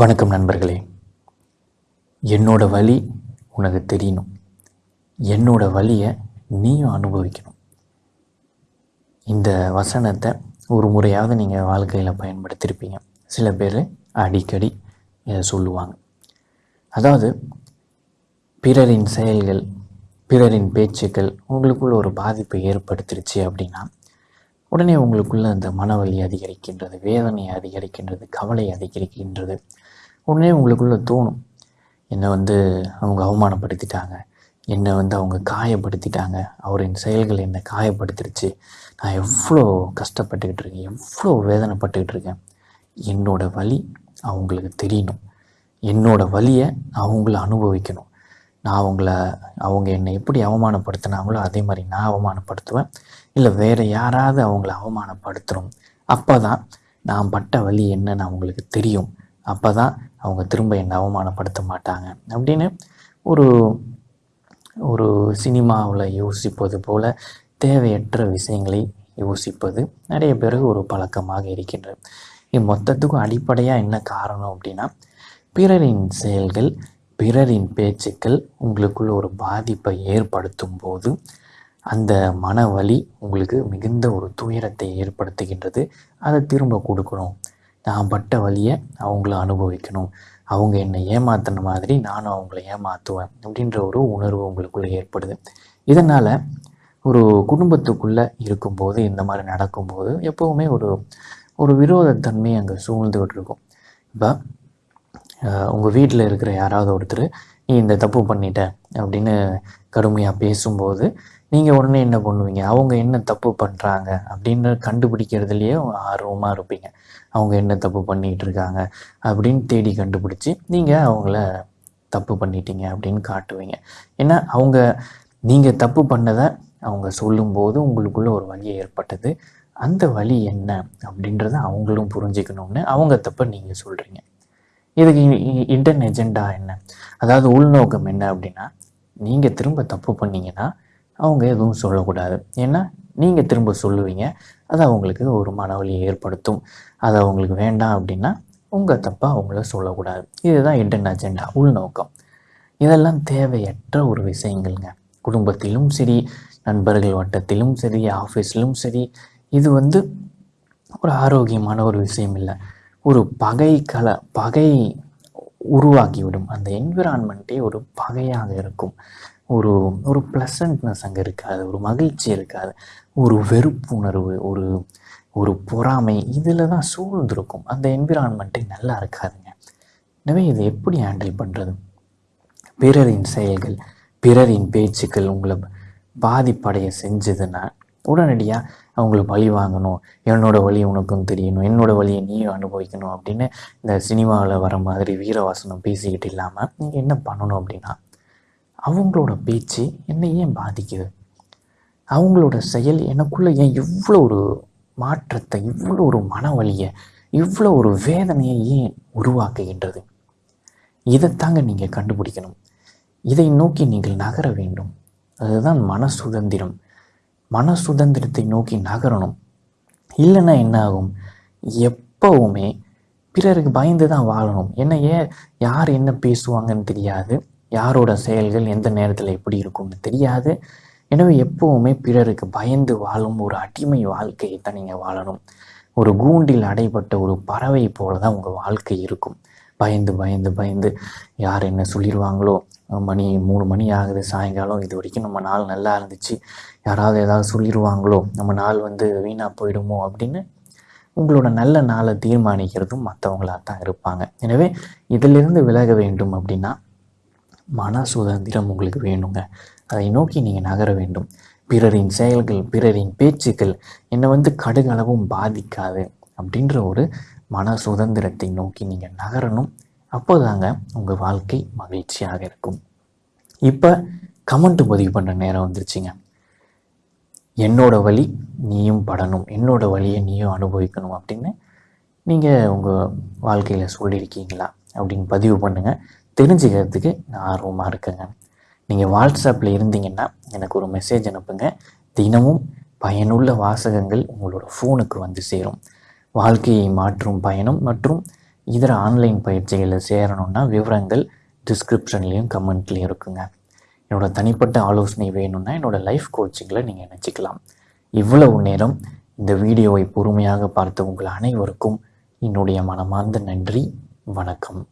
வணக்கம் நண்பர்களே. என்னோட வழி உனக்கு தெரியணும். என்னோட வழியை நீயும் அனுபவிக்கணும். இந்த வசனத்தை ஒரு முறையாவது நீங்கள் வாழ்க்கையில் பயன்படுத்தியிருப்பீங்க சில பேர் அடிக்கடி இதை சொல்லுவாங்க. அதாவது பிறரின் செயல்கள் பிறரின் பேச்சுக்கள் உங்களுக்குள்ள ஒரு பாதிப்பை ஏற்படுத்திருச்சு அப்படின்னா உடனே உங்களுக்குள்ள அந்த மனவலி அதிகரிக்கின்றது வேதனை அதிகரிக்கின்றது கவலை அதிகரிக்கின்றது உடனே உங்களுக்குள்ளே தோணும். என்னை வந்து அவங்க அவமானப்படுத்திட்டாங்க. என்னை வந்து அவங்க காயப்படுத்திட்டாங்க. அவரின் செயல்கள் என்னை காயப்படுத்திருச்சு. நான் எவ்வளோ கஷ்டப்பட்டுக்கிட்டு இருக்கேன். எவ்வளோ வேதனைப்பட்டுக்கிட்டு இருக்கேன். என்னோட வழி அவங்களுக்கு தெரியணும். என்னோடய வழியை அவங்கள அனுபவிக்கணும். நான் அவங்கள அவங்க என்னை எப்படி அவமானப்படுத்தினாங்களோ அதே மாதிரி நான் அவமானப்படுத்துவேன். இல்லை வேறு யாராவது அவங்கள அவமானப்படுத்துகிறோம் அப்போ தான் நான் பட்ட வழி என்னன்னு அவங்களுக்கு தெரியும். அப்போ தான் அவங்க திரும்ப என்னை அவமானப்படுத்த மாட்டாங்க அப்படின்னு ஒரு ஒரு சினிமாவில் யோசிப்பது போல் தேவையற்ற விஷயங்களை யோசிப்பது நிறைய பேருக்கு ஒரு பழக்கமாக இருக்கின்றது இது மொத்தத்துக்கும் அடிப்படையாக என்ன காரணம் அப்படின்னா பிறரின் செயல்கள் பிறரின் பேச்சுக்கள் உங்களுக்குள்ள ஒரு பாதிப்பை ஏற்படுத்தும் போது அந்த மன வலி உங்களுக்கு மிகுந்த ஒரு துயரத்தை ஏற்படுத்துகின்றது. அதை திரும்ப கொடுக்கணும். நான் பட்ட வழியை அவங்கள அனுபவிக்கணும். அவங்க என்னை ஏமாத்தின மாதிரி நானும் அவங்கள ஏமாற்றுவேன் அப்படின்ற ஒரு உணர்வு உங்களுக்குள்ளே ஏற்படுது. இதனால் ஒரு குடும்பத்துக்குள்ளே இருக்கும்போது இந்த மாதிரி நடக்கும்போது எப்போவுமே ஒரு ஒரு விரோதத்தன்மை அங்கே சூழ்ந்துகிட்டு இருக்கும். இப்போ உங்கள் வீட்டில் இருக்கிற யாராவது ஒருத்தர் நீ இந்த தப்பு பண்ணிட்ட அப்படின்னு கடுமையாக பேசும்போது நீங்கள் உடனே என்ன பண்ணுவீங்க? அவங்க என்ன தப்பு பண்ணுறாங்க அப்படின்னு கண்டுபிடிக்கிறதுலையே ஆர்வமாக இருப்பீங்க. அவங்க என்ன தப்பு பண்ணிகிட்டு இருக்காங்க? அப்படின்னு தேடி கண்டுபிடிச்சி நீங்கள் அவங்கள தப்பு பண்ணிட்டீங்க அப்படின்னு காட்டுவீங்க. ஏன்னா அவங்க நீங்கள் தப்பு பண்ணதை அவங்க சொல்லும்போது உங்களுக்குள்ள ஒரு வலி ஏற்பட்டது. அந்த வலி என்ன? அப்படின்றத அவங்களும் புரிஞ்சுக்கணும்னு அவங்க தப்பை நீங்கள் சொல்கிறீங்க இதுக்கு இன்டர்ன் எஜெண்டா என்ன? அதாவது உள்நோக்கம் என்ன அப்படின்னா நீங்கள் திரும்ப தப்பு பண்ணீங்கன்னா அவங்க எதுவும் சொல்லக்கூடாது. ஏன்னா நீங்கள் திரும்ப சொல்லுவீங்க அது அவங்களுக்கு ஒரு மனவலியை ஏற்படுத்தும். அது அவங்களுக்கு வேண்டாம் அப்படின்னா உங்கள் தப்பை அவங்கள சொல்லக்கூடாது. இதுதான் இன்டர்ன் அஜெண்டா உள்நோக்கம். இதெல்லாம் தேவையற்ற ஒரு விஷயங்கள்ங்க. குடும்பத்திலும் சரி நண்பர்கள் வட்டத்திலும் சரி ஆஃபீஸ்லும் சரி இது வந்து ஒரு ஆரோக்கியமான ஒரு விஷயம் இல்லை. ஒரு பகை கல பகை உருவாக்கிவிடும் அந்த என்விரான்மெண்ட்டே ஒரு பகையாக இருக்கும். ஒரு ஒரு ப்ளசன்ட்னஸ் அங்கே இருக்காது ஒரு மகிழ்ச்சி இருக்காது ஒரு வெறுப்புணர்வு ஒரு ஒரு பொறாமை இதில் தான் சூழ்ந்திருக்கும். அந்த என்விரான்மெண்ட்டே நல்லா இருக்காதுங்க. எனவே இதை எப்படி ஹேண்டில் பண்ணுறது பிறரின் செயல்கள் பிறரின் பேச்சுக்கள் உங்களை பாதிப்படைய செஞ்சதுன்னா உடனடியாக அவங்கள பழி வாங்கணும். என்னோட வழி உனக்கும் தெரியணும். என்னோட வழியை நீயும் அனுபவிக்கணும் அப்படின்னு இந்த சினிமாவில் வர மாதிரி வீரவாசனம் பேசிக்கிட்டு இல்லாமல் நீங்கள் என்ன பண்ணணும் அப்படின்னா அவங்களோட பேச்சு என்னை ஏன் பாதிக்குது? அவங்களோட செயல் எனக்குள்ளே ஏன் இவ்வளோ ஒரு மாற்றத்தை இவ்வளோ ஒரு மனவழியை இவ்வளோ ஒரு வேதனையை ஏன் உருவாக்குகின்றது? இதைத்தாங்க நீங்கள் கண்டுபிடிக்கணும். இதை நோக்கி நீங்கள் நகர வேண்டும். அதுதான் மன சுதந்திரம் மன சுதந்திரத்தை நோக்கி நகரணும். இல்லைன்னா என்ன ஆகும் எப்போவுமே பிறருக்கு பயந்து தான் வாழணும். என்ன ஏன் யார் என்ன பேசுவாங்கன்னு தெரியாது. யாரோட செயல்கள் எந்த நேரத்தில் எப்படி இருக்கும்னு தெரியாது. எனவே எப்போவுமே பிறருக்கு பயந்து வாழும் ஒரு அடிமை வாழ்க்கையை தான் நீங்கள் வாழணும். ஒரு கூண்டில் அடைபட்ட ஒரு பறவை போல தான் உங்கள் வாழ்க்கை இருக்கும். பயந்து பயந்து பயந்து யார் என்ன சொல்லிடுவாங்களோ மணி மூணு மணி ஆகுது சாயங்காலம் இது வரைக்கும் நம்ம நாள் நல்லா இருந்துச்சு. யாராவது ஏதாவது சொல்லிடுவாங்களோ நம்ம நாள் வந்து வீணாக போயிடுமோ அப்படின்னு உங்களோட நல்ல நாளை தீர்மானிக்கிறதும் மற்றவங்களாக தான் இருப்பாங்க. எனவே இதிலிருந்து விலக வேண்டும் அப்படின்னா மன சுதந்திரம் உங்களுக்கு வேணுங்க. அதை நோக்கி நீங்கள் நகர வேண்டும். பிறரின் செயல்கள் பிறரின் பேச்சுக்கள் என்னை வந்து கடுகளவும் பாதிக்காது அப்படின்ற ஒரு மன சுதந்திரத்தை நோக்கி நீங்கள் நகரணும். அப்போதாங்க உங்கள் வாழ்க்கை மகிழ்ச்சியாக இருக்கும். இப்போ கமெண்ட் பதிவு பண்ணுற நேரம் வந்துருச்சுங்க. என்னோட வழி நீயும் படணும். என்னோட வழியை நீயும் அனுபவிக்கணும் அப்படின்னு நீங்கள் உங்கள் வாழ்க்கையில் சொல்லியிருக்கீங்களா அப்படின்னு பதிவு பண்ணுங்கள் தெரிஞ்சுக்கிறதுக்கு நான் ஆர்வமாக இருக்கேங்க. நீங்கள் வாட்ஸ்அப்பில் இருந்தீங்கன்னா எனக்கு ஒரு மெசேஜ் அனுப்புங்க. தினமும் பயனுள்ள வாசகங்கள் உங்களோட ஃபோனுக்கு வந்து சேரும். வாழ்க்கையை மாற்றும் பயணம் மற்றும் இதர ஆன்லைன் பயிற்சிகளில் சேரணுன்னா விவரங்கள் டிஸ்கிரிப்ஷன்லேயும் கமெண்ட்லேயும் இருக்குங்க. என்னோடய தனிப்பட்ட ஆலோசனை வேணும்னா என்னோடய லைஃப் கோச்சிங்கில் நீங்கள் நினச்சிக்கலாம் இவ்வளவு நேரம் இந்த வீடியோவை பொறுமையாக பார்த்த உங்கள் அனைவருக்கும் என்னுடைய மனமார்ந்த நன்றி. வணக்கம்.